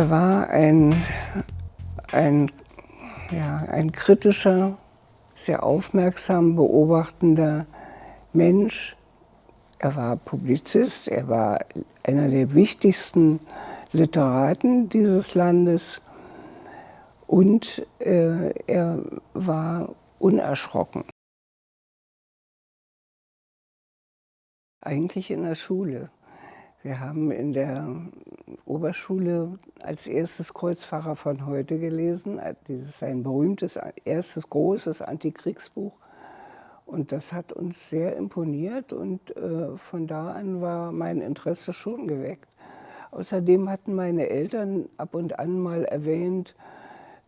Er war ein, ein, ja, ein kritischer, sehr aufmerksam beobachtender Mensch. Er war Publizist, er war einer der wichtigsten Literaten dieses Landes und äh, er war unerschrocken. Eigentlich in der Schule. Wir haben in der Oberschule als erstes Kreuzfahrer von heute gelesen. Dieses ist ein berühmtes, erstes großes Antikriegsbuch. Und das hat uns sehr imponiert und äh, von da an war mein Interesse schon geweckt. Außerdem hatten meine Eltern ab und an mal erwähnt,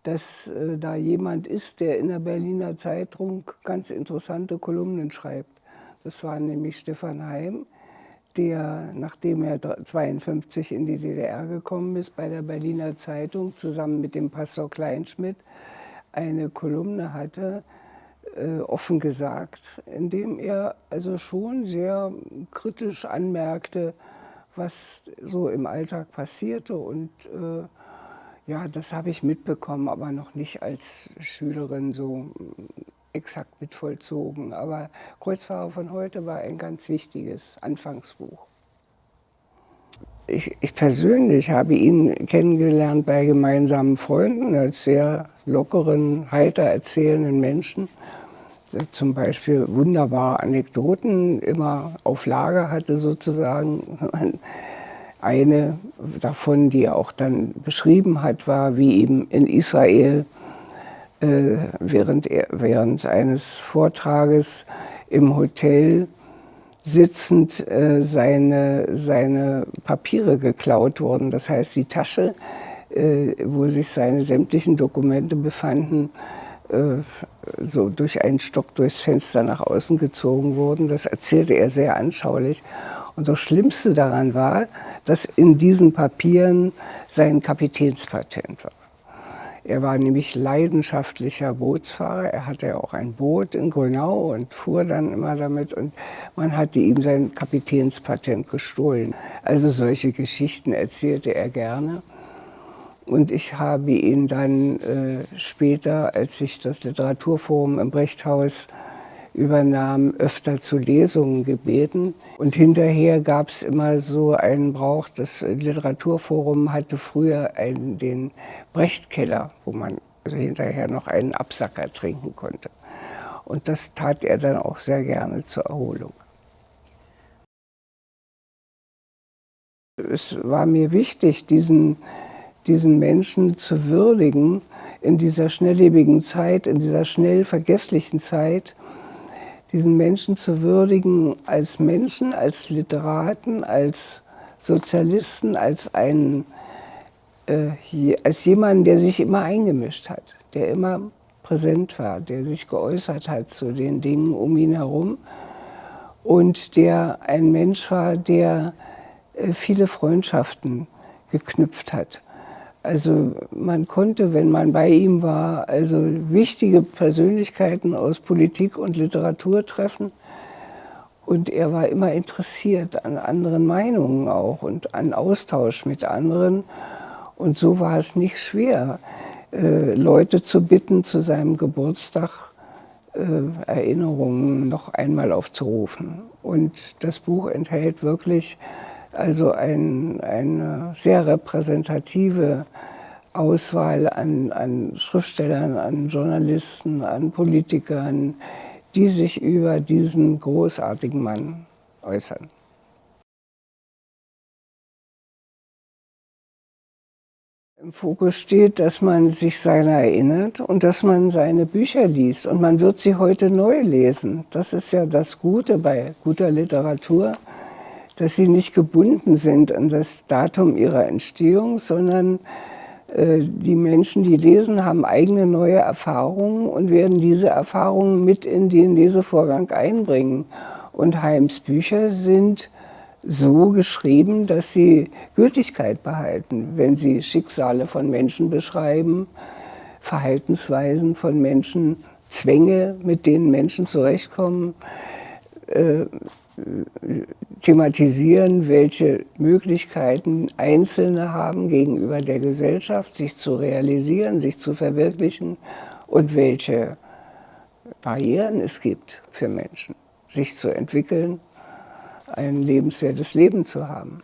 dass äh, da jemand ist, der in der Berliner Zeitung ganz interessante Kolumnen schreibt. Das war nämlich Stefan Heim der, nachdem er 1952 in die DDR gekommen ist, bei der Berliner Zeitung zusammen mit dem Pastor Kleinschmidt eine Kolumne hatte, äh, offen gesagt, in dem er also schon sehr kritisch anmerkte, was so im Alltag passierte. Und äh, ja, das habe ich mitbekommen, aber noch nicht als Schülerin so exakt mit vollzogen. Aber Kreuzfahrer von heute war ein ganz wichtiges Anfangsbuch. Ich, ich, persönlich habe ihn kennengelernt bei gemeinsamen Freunden als sehr lockeren, heiter erzählenden Menschen. Der zum Beispiel wunderbare Anekdoten immer auf Lager hatte sozusagen. Eine davon, die er auch dann beschrieben hat, war, wie eben in Israel während, er, während eines Vortrages im Hotel sitzend äh, seine, seine Papiere geklaut wurden. Das heißt, die Tasche, äh, wo sich seine sämtlichen Dokumente befanden, so durch einen Stock durchs Fenster nach außen gezogen wurden. Das erzählte er sehr anschaulich. Und das Schlimmste daran war, dass in diesen Papieren sein Kapitänspatent war. Er war nämlich leidenschaftlicher Bootsfahrer. Er hatte auch ein Boot in Grünau und fuhr dann immer damit. Und man hatte ihm sein Kapitänspatent gestohlen. Also solche Geschichten erzählte er gerne. Und ich habe ihn dann äh, später, als ich das Literaturforum im Brechthaus übernahm, öfter zu Lesungen gebeten. Und hinterher gab es immer so einen Brauch, das Literaturforum hatte früher einen, den Brechtkeller, wo man also hinterher noch einen Absacker trinken konnte. Und das tat er dann auch sehr gerne zur Erholung. Es war mir wichtig, diesen, diesen Menschen zu würdigen in dieser schnelllebigen Zeit, in dieser schnell vergesslichen Zeit, diesen Menschen zu würdigen als Menschen, als Literaten, als Sozialisten, als, einen, äh, als jemanden, der sich immer eingemischt hat, der immer präsent war, der sich geäußert hat zu den Dingen um ihn herum und der ein Mensch war, der äh, viele Freundschaften geknüpft hat. Also man konnte, wenn man bei ihm war, also wichtige Persönlichkeiten aus Politik und Literatur treffen. Und er war immer interessiert an anderen Meinungen auch und an Austausch mit anderen. Und so war es nicht schwer, äh, Leute zu bitten, zu seinem Geburtstag äh, Erinnerungen noch einmal aufzurufen. Und das Buch enthält wirklich also ein, eine sehr repräsentative Auswahl an, an Schriftstellern, an Journalisten, an Politikern, die sich über diesen großartigen Mann äußern. Im Fokus steht, dass man sich seiner erinnert und dass man seine Bücher liest. Und man wird sie heute neu lesen. Das ist ja das Gute bei guter Literatur dass sie nicht gebunden sind an das Datum ihrer Entstehung, sondern äh, die Menschen, die lesen, haben eigene neue Erfahrungen und werden diese Erfahrungen mit in den Lesevorgang einbringen. Und Heims Bücher sind so geschrieben, dass sie Gültigkeit behalten, wenn sie Schicksale von Menschen beschreiben, Verhaltensweisen von Menschen, Zwänge, mit denen Menschen zurechtkommen, äh, thematisieren, welche Möglichkeiten Einzelne haben gegenüber der Gesellschaft, sich zu realisieren, sich zu verwirklichen und welche Barrieren es gibt für Menschen, sich zu entwickeln, ein lebenswertes Leben zu haben.